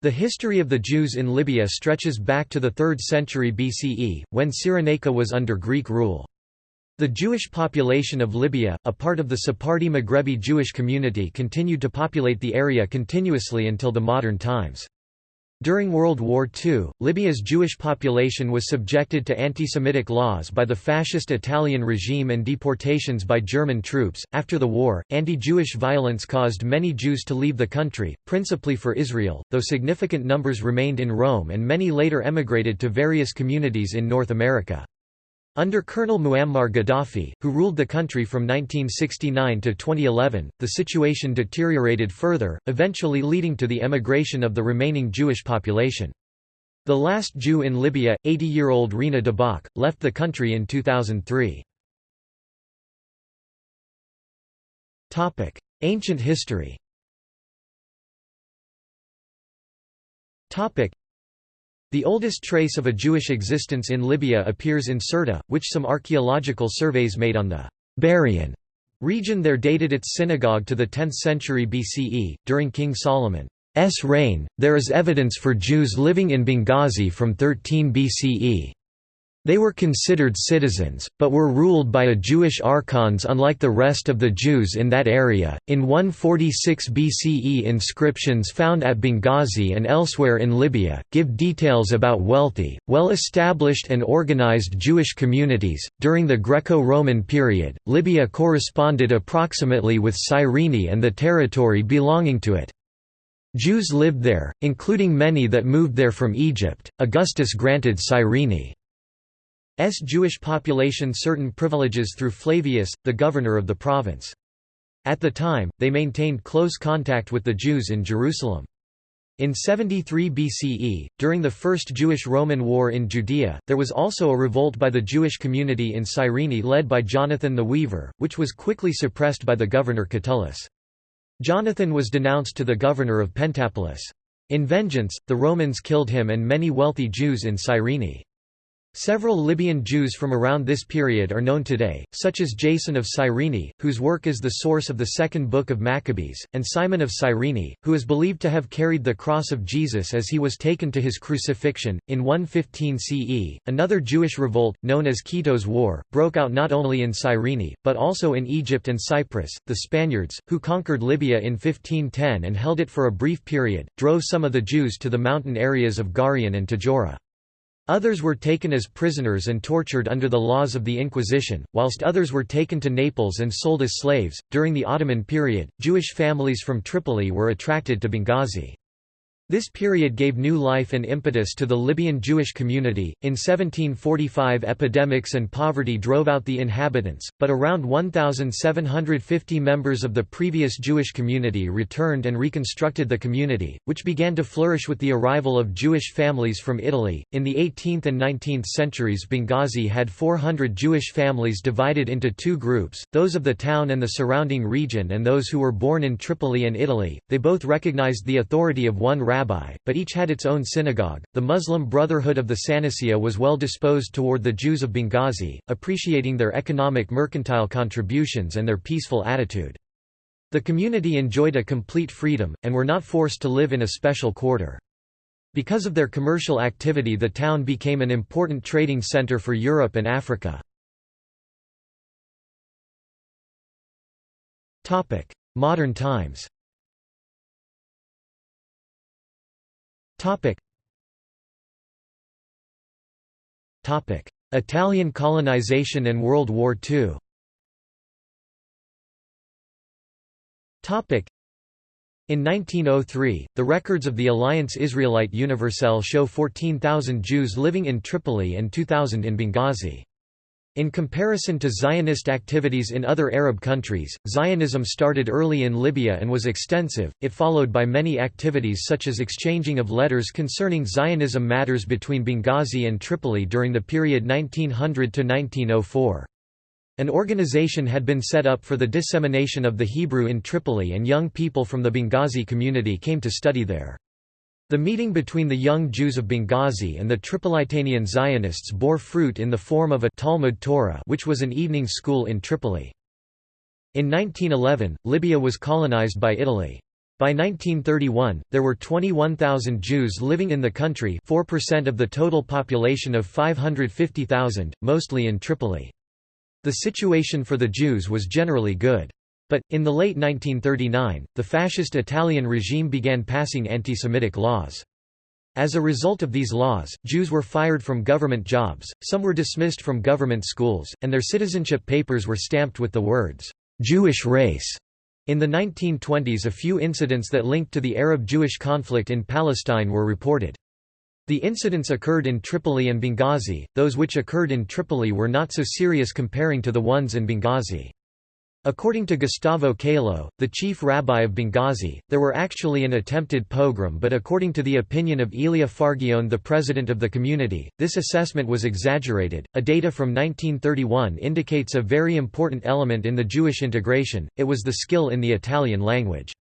The history of the Jews in Libya stretches back to the 3rd century BCE, when Cyrenaica was under Greek rule. The Jewish population of Libya, a part of the Sephardi Maghrebi Jewish community continued to populate the area continuously until the modern times. During World War II, Libya's Jewish population was subjected to anti-Semitic laws by the fascist Italian regime and deportations by German troops. After the war, anti-Jewish violence caused many Jews to leave the country, principally for Israel, though significant numbers remained in Rome and many later emigrated to various communities in North America. Under Colonel Muammar Gaddafi, who ruled the country from 1969 to 2011, the situation deteriorated further, eventually leading to the emigration of the remaining Jewish population. The last Jew in Libya, 80-year-old Rina Debach, left the country in 2003. Ancient history the oldest trace of a Jewish existence in Libya appears in Sirta, which some archaeological surveys made on the Barian region there dated its synagogue to the 10th century BCE, during King Solomon's reign. There is evidence for Jews living in Benghazi from 13 BCE. They were considered citizens, but were ruled by a Jewish archons unlike the rest of the Jews in that area. In 146 BCE, inscriptions found at Benghazi and elsewhere in Libya give details about wealthy, well established, and organized Jewish communities. During the Greco Roman period, Libya corresponded approximately with Cyrene and the territory belonging to it. Jews lived there, including many that moved there from Egypt. Augustus granted Cyrene Jewish population certain privileges through Flavius, the governor of the province. At the time, they maintained close contact with the Jews in Jerusalem. In 73 BCE, during the First Jewish-Roman War in Judea, there was also a revolt by the Jewish community in Cyrene led by Jonathan the Weaver, which was quickly suppressed by the governor Catullus. Jonathan was denounced to the governor of Pentapolis. In vengeance, the Romans killed him and many wealthy Jews in Cyrene. Several Libyan Jews from around this period are known today, such as Jason of Cyrene, whose work is the source of the second book of Maccabees, and Simon of Cyrene, who is believed to have carried the cross of Jesus as he was taken to his crucifixion. In 115 CE, another Jewish revolt, known as Kitos War, broke out not only in Cyrene, but also in Egypt and Cyprus. The Spaniards, who conquered Libya in 1510 and held it for a brief period, drove some of the Jews to the mountain areas of Gharyan and Tajora. Others were taken as prisoners and tortured under the laws of the Inquisition, whilst others were taken to Naples and sold as slaves. During the Ottoman period, Jewish families from Tripoli were attracted to Benghazi. This period gave new life and impetus to the Libyan Jewish community. In 1745, epidemics and poverty drove out the inhabitants, but around 1,750 members of the previous Jewish community returned and reconstructed the community, which began to flourish with the arrival of Jewish families from Italy. In the 18th and 19th centuries, Benghazi had 400 Jewish families divided into two groups those of the town and the surrounding region, and those who were born in Tripoli and Italy. They both recognized the authority of one rabbi rabbi, but each had its own synagogue. The Muslim Brotherhood of the Sanicia was well disposed toward the Jews of Benghazi, appreciating their economic mercantile contributions and their peaceful attitude. The community enjoyed a complete freedom, and were not forced to live in a special quarter. Because of their commercial activity the town became an important trading center for Europe and Africa. Modern times Topic. Topic: Italian colonization and World War II. Topic. In 1903, the records of the Alliance Israelite Universelle show 14,000 Jews living in Tripoli and 2,000 in Benghazi. In comparison to Zionist activities in other Arab countries, Zionism started early in Libya and was extensive, it followed by many activities such as exchanging of letters concerning Zionism matters between Benghazi and Tripoli during the period 1900–1904. An organization had been set up for the dissemination of the Hebrew in Tripoli and young people from the Benghazi community came to study there. The meeting between the young Jews of Benghazi and the Tripolitanian Zionists bore fruit in the form of a Talmud Torah which was an evening school in Tripoli. In 1911, Libya was colonized by Italy. By 1931, there were 21,000 Jews living in the country 4% of the total population of 550,000, mostly in Tripoli. The situation for the Jews was generally good. But, in the late 1939, the fascist Italian regime began passing anti-Semitic laws. As a result of these laws, Jews were fired from government jobs, some were dismissed from government schools, and their citizenship papers were stamped with the words, "'Jewish race' In the 1920s a few incidents that linked to the Arab-Jewish conflict in Palestine were reported. The incidents occurred in Tripoli and Benghazi, those which occurred in Tripoli were not so serious comparing to the ones in Benghazi. According to Gustavo Calo, the chief rabbi of Benghazi, there were actually an attempted pogrom but according to the opinion of Elia Fargione the president of the community, this assessment was exaggerated. A data from 1931 indicates a very important element in the Jewish integration, it was the skill in the Italian language.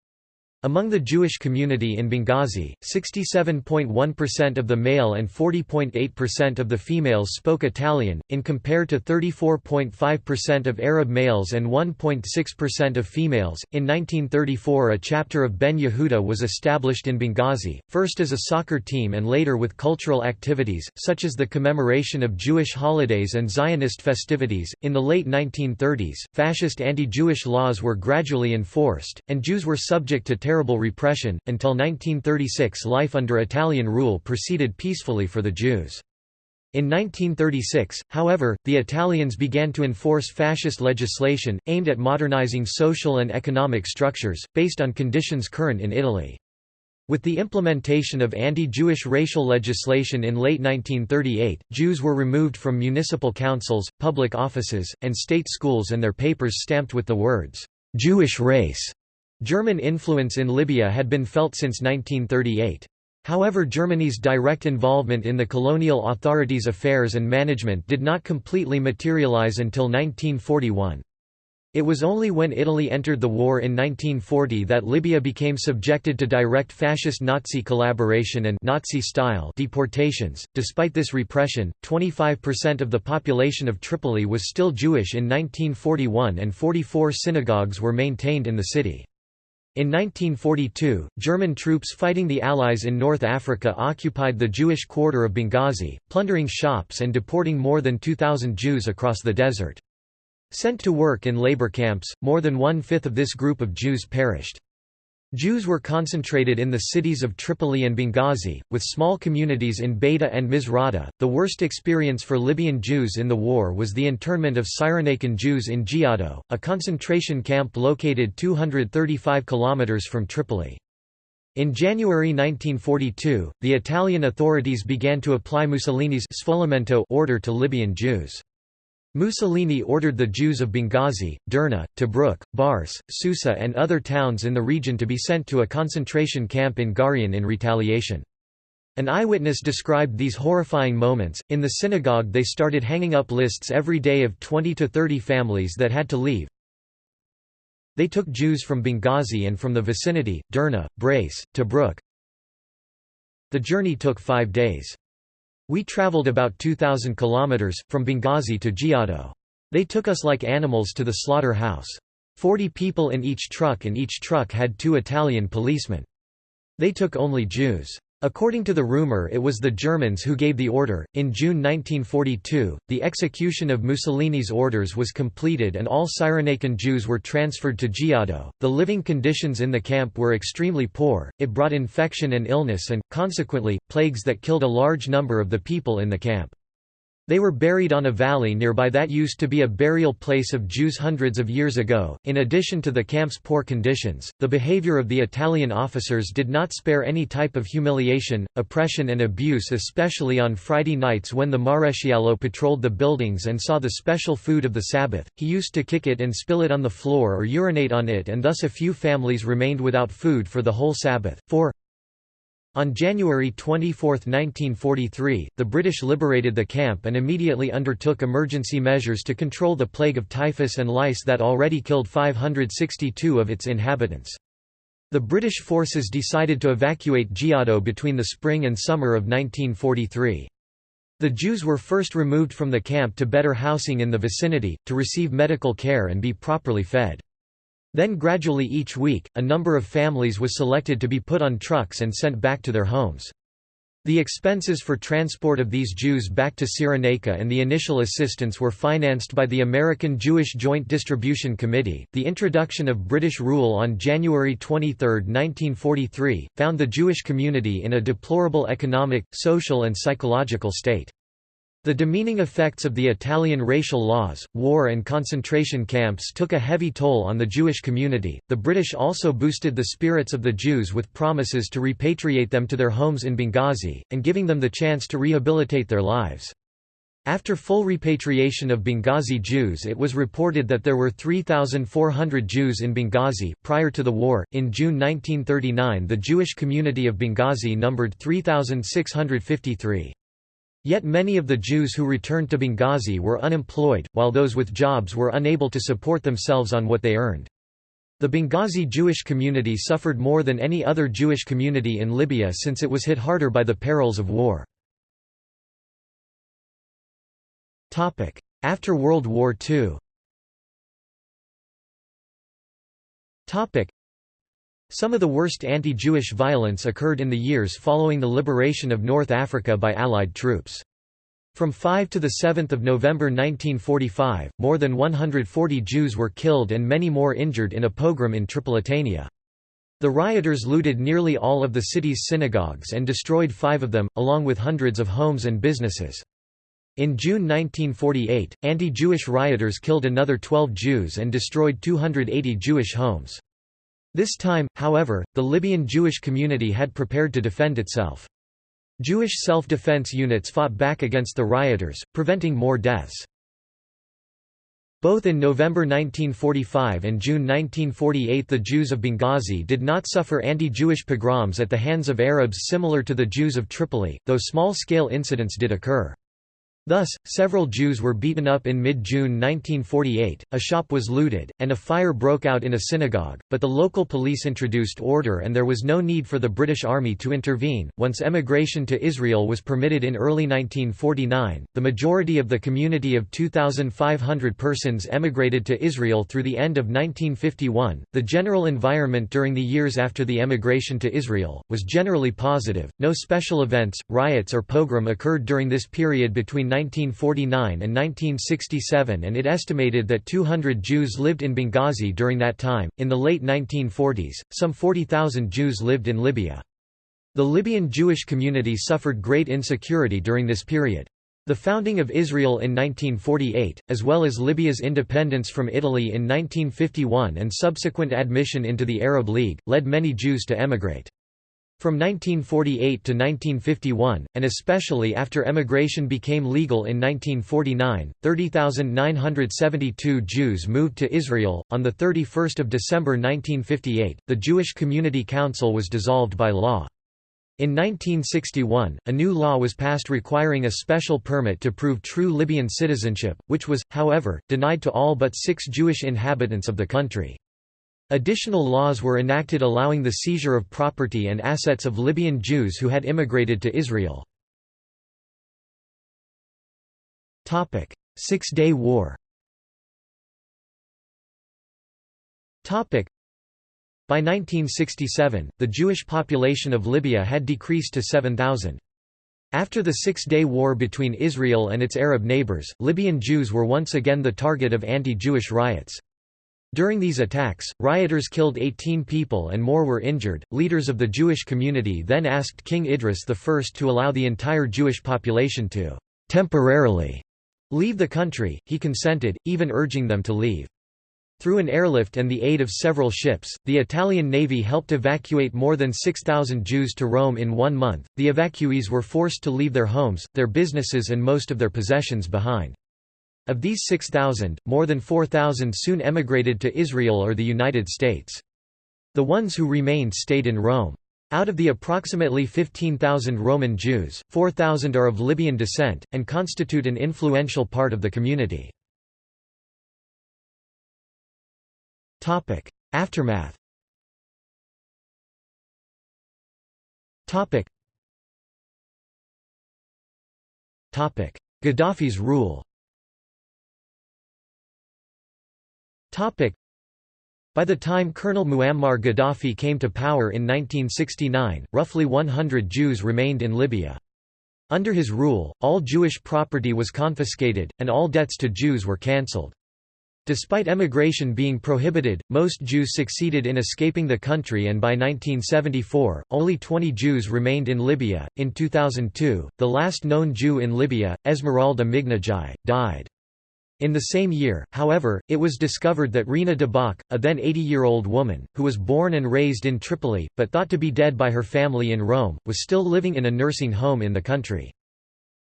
Among the Jewish community in Benghazi, 67.1% of the male and 40.8% of the females spoke Italian, in compared to 34.5% of Arab males and 1.6% of females. In 1934, a chapter of Ben Yehuda was established in Benghazi, first as a soccer team and later with cultural activities, such as the commemoration of Jewish holidays and Zionist festivities. In the late 1930s, fascist anti Jewish laws were gradually enforced, and Jews were subject to terrible repression. Until 1936, life under Italian rule proceeded peacefully for the Jews. In 1936, however, the Italians began to enforce fascist legislation, aimed at modernizing social and economic structures, based on conditions current in Italy. With the implementation of anti-Jewish racial legislation in late 1938, Jews were removed from municipal councils, public offices, and state schools and their papers stamped with the words, "'Jewish race' German influence in Libya had been felt since 1938. However Germany's direct involvement in the colonial authorities' affairs and management did not completely materialize until 1941. It was only when Italy entered the war in 1940 that Libya became subjected to direct fascist Nazi collaboration and Nazi-style deportations. Despite this repression, 25% of the population of Tripoli was still Jewish in 1941 and 44 synagogues were maintained in the city. In 1942, German troops fighting the Allies in North Africa occupied the Jewish quarter of Benghazi, plundering shops and deporting more than 2,000 Jews across the desert. Sent to work in labor camps, more than one-fifth of this group of Jews perished. Jews were concentrated in the cities of Tripoli and Benghazi, with small communities in Beida and Misrata. The worst experience for Libyan Jews in the war was the internment of Cyrenaican Jews in Giado, a concentration camp located 235 kilometers from Tripoli. In January 1942, the Italian authorities began to apply Mussolini's order to Libyan Jews. Mussolini ordered the Jews of Benghazi, Derna, Tobruk, Barce, Susa and other towns in the region to be sent to a concentration camp in Gharyan in retaliation. An eyewitness described these horrifying moments. In the synagogue, they started hanging up lists every day of 20 to 30 families that had to leave. They took Jews from Benghazi and from the vicinity, Derna, Barce, Tobruk. The journey took five days. We traveled about 2,000 kilometers, from Benghazi to Giado. They took us like animals to the slaughter house. Forty people in each truck and each truck had two Italian policemen. They took only Jews. According to the rumor it was the Germans who gave the order. In June 1942, the execution of Mussolini's orders was completed and all Cyrenaican Jews were transferred to Giado. The living conditions in the camp were extremely poor, it brought infection and illness and, consequently, plagues that killed a large number of the people in the camp. They were buried on a valley nearby that used to be a burial place of Jews hundreds of years ago. In addition to the camp's poor conditions, the behavior of the Italian officers did not spare any type of humiliation, oppression, and abuse, especially on Friday nights when the Maresciallo patrolled the buildings and saw the special food of the Sabbath. He used to kick it and spill it on the floor or urinate on it, and thus a few families remained without food for the whole Sabbath. 4. On January 24, 1943, the British liberated the camp and immediately undertook emergency measures to control the plague of typhus and lice that already killed 562 of its inhabitants. The British forces decided to evacuate Giado between the spring and summer of 1943. The Jews were first removed from the camp to better housing in the vicinity, to receive medical care and be properly fed. Then gradually each week, a number of families was selected to be put on trucks and sent back to their homes. The expenses for transport of these Jews back to Cyrenaica and the initial assistance were financed by the American Jewish Joint Distribution Committee. The introduction of British rule on January 23, 1943, found the Jewish community in a deplorable economic, social, and psychological state. The demeaning effects of the Italian racial laws, war, and concentration camps took a heavy toll on the Jewish community. The British also boosted the spirits of the Jews with promises to repatriate them to their homes in Benghazi, and giving them the chance to rehabilitate their lives. After full repatriation of Benghazi Jews, it was reported that there were 3,400 Jews in Benghazi. Prior to the war, in June 1939, the Jewish community of Benghazi numbered 3,653. Yet many of the Jews who returned to Benghazi were unemployed, while those with jobs were unable to support themselves on what they earned. The Benghazi Jewish community suffered more than any other Jewish community in Libya since it was hit harder by the perils of war. After World War II Some of the worst anti-Jewish violence occurred in the years following the liberation of North Africa by Allied troops. From 5 to 7 November 1945, more than 140 Jews were killed and many more injured in a pogrom in Tripolitania. The rioters looted nearly all of the city's synagogues and destroyed five of them, along with hundreds of homes and businesses. In June 1948, anti-Jewish rioters killed another 12 Jews and destroyed 280 Jewish homes. This time, however, the Libyan Jewish community had prepared to defend itself. Jewish self-defense units fought back against the rioters, preventing more deaths. Both in November 1945 and June 1948 the Jews of Benghazi did not suffer anti-Jewish pogroms at the hands of Arabs similar to the Jews of Tripoli, though small-scale incidents did occur. Thus, several Jews were beaten up in mid-June 1948, a shop was looted, and a fire broke out in a synagogue, but the local police introduced order and there was no need for the British Army to intervene. Once emigration to Israel was permitted in early 1949, the majority of the community of 2,500 persons emigrated to Israel through the end of 1951. The general environment during the years after the emigration to Israel was generally positive. No special events, riots or pogrom occurred during this period between 1949 and 1967 and it estimated that 200 Jews lived in Benghazi during that time. In the late 1940s, some 40,000 Jews lived in Libya. The Libyan Jewish community suffered great insecurity during this period. The founding of Israel in 1948, as well as Libya's independence from Italy in 1951 and subsequent admission into the Arab League, led many Jews to emigrate. From 1948 to 1951, and especially after emigration became legal in 1949, 30,972 Jews moved to Israel. On the 31st of December 1958, the Jewish Community Council was dissolved by law. In 1961, a new law was passed requiring a special permit to prove true Libyan citizenship, which was, however, denied to all but six Jewish inhabitants of the country. Additional laws were enacted allowing the seizure of property and assets of Libyan Jews who had immigrated to Israel. Six-Day War By 1967, the Jewish population of Libya had decreased to 7,000. After the Six-Day War between Israel and its Arab neighbors, Libyan Jews were once again the target of anti-Jewish riots. During these attacks, rioters killed 18 people and more were injured. Leaders of the Jewish community then asked King Idris I to allow the entire Jewish population to temporarily leave the country. He consented, even urging them to leave. Through an airlift and the aid of several ships, the Italian Navy helped evacuate more than 6,000 Jews to Rome in one month. The evacuees were forced to leave their homes, their businesses, and most of their possessions behind. Of these 6,000, more than 4,000 soon emigrated to Israel or the United States. The ones who remained stayed in Rome. Out of the approximately 15,000 Roman Jews, 4,000 are of Libyan descent, and constitute an influential part of the community. Aftermath Gaddafi's rule By the time Colonel Muammar Gaddafi came to power in 1969, roughly 100 Jews remained in Libya. Under his rule, all Jewish property was confiscated, and all debts to Jews were cancelled. Despite emigration being prohibited, most Jews succeeded in escaping the country and by 1974, only 20 Jews remained in Libya. In 2002, the last known Jew in Libya, Esmeralda Meghnagi, died. In the same year, however, it was discovered that Rina Debach, a then 80-year-old woman, who was born and raised in Tripoli, but thought to be dead by her family in Rome, was still living in a nursing home in the country.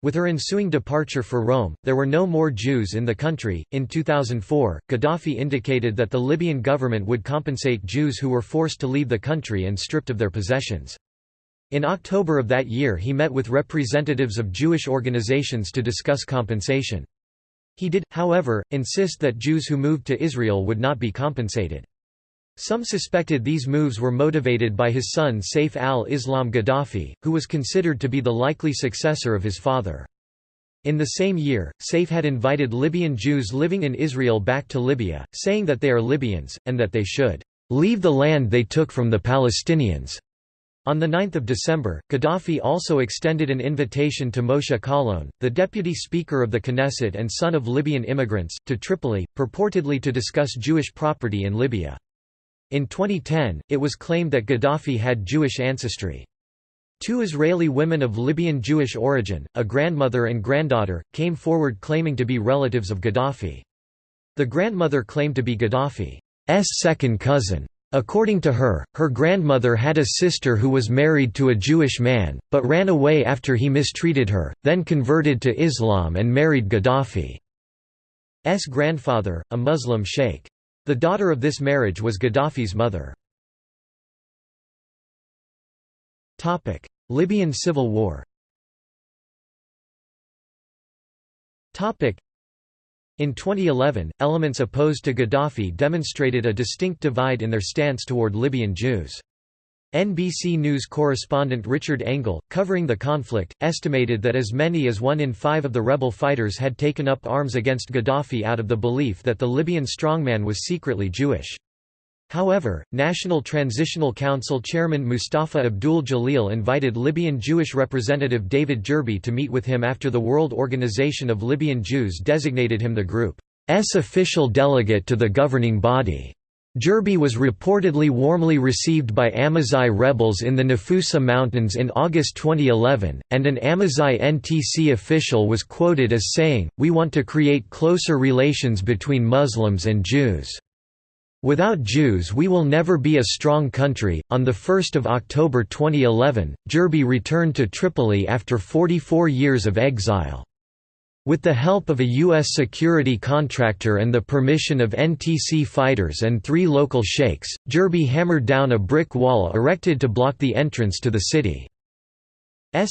With her ensuing departure for Rome, there were no more Jews in the country. In 2004, Gaddafi indicated that the Libyan government would compensate Jews who were forced to leave the country and stripped of their possessions. In October of that year he met with representatives of Jewish organizations to discuss compensation. He did, however, insist that Jews who moved to Israel would not be compensated. Some suspected these moves were motivated by his son Saif al-Islam Gaddafi, who was considered to be the likely successor of his father. In the same year, Saif had invited Libyan Jews living in Israel back to Libya, saying that they are Libyans, and that they should "...leave the land they took from the Palestinians." On 9 December, Gaddafi also extended an invitation to Moshe Kahlon, the deputy speaker of the Knesset and son of Libyan immigrants, to Tripoli, purportedly to discuss Jewish property in Libya. In 2010, it was claimed that Gaddafi had Jewish ancestry. Two Israeli women of Libyan Jewish origin, a grandmother and granddaughter, came forward claiming to be relatives of Gaddafi. The grandmother claimed to be Gaddafi's second cousin. According to her, her grandmother had a sister who was married to a Jewish man, but ran away after he mistreated her, then converted to Islam and married Gaddafi's grandfather, a Muslim sheikh. The daughter of this marriage was Gaddafi's mother. Libyan civil war in 2011, elements opposed to Gaddafi demonstrated a distinct divide in their stance toward Libyan Jews. NBC News correspondent Richard Engel, covering the conflict, estimated that as many as one in five of the rebel fighters had taken up arms against Gaddafi out of the belief that the Libyan strongman was secretly Jewish. However, National Transitional Council chairman Mustafa Abdul Jalil invited Libyan Jewish representative David Gerbi to meet with him after the World Organization of Libyan Jews designated him the group's official delegate to the governing body. Gerbi was reportedly warmly received by Amazigh rebels in the Nafusa Mountains in August 2011, and an Amazigh NTC official was quoted as saying, We want to create closer relations between Muslims and Jews. Without Jews we will never be a strong country. On 1 October 2011, Gerbi returned to Tripoli after 44 years of exile. With the help of a U.S. security contractor and the permission of NTC fighters and three local sheikhs, Gerbi hammered down a brick wall erected to block the entrance to the city's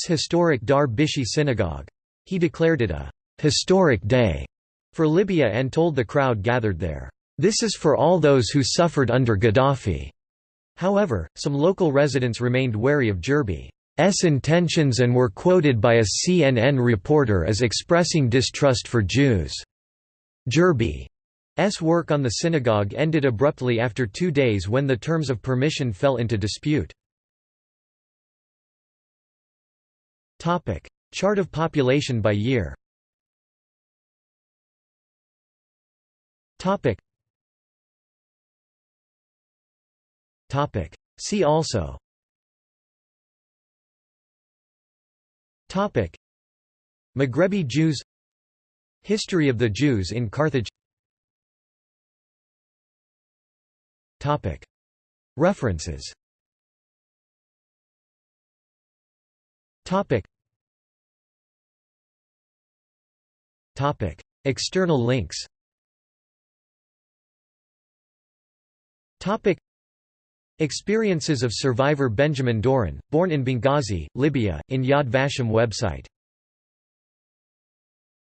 historic Dar Bishi synagogue. He declared it a «historic day» for Libya and told the crowd gathered there, this is for all those who suffered under Gaddafi. However, some local residents remained wary of Gerbi's intentions and were quoted by a CNN reporter as expressing distrust for Jews. Gerbi's work on the synagogue ended abruptly after two days when the terms of permission fell into dispute. Chart of population by year See also. Topic. Maghrebi Jews. History of the Jews in Carthage. References. External links Experiences of survivor Benjamin Doran, born in Benghazi, Libya, in Yad Vashem website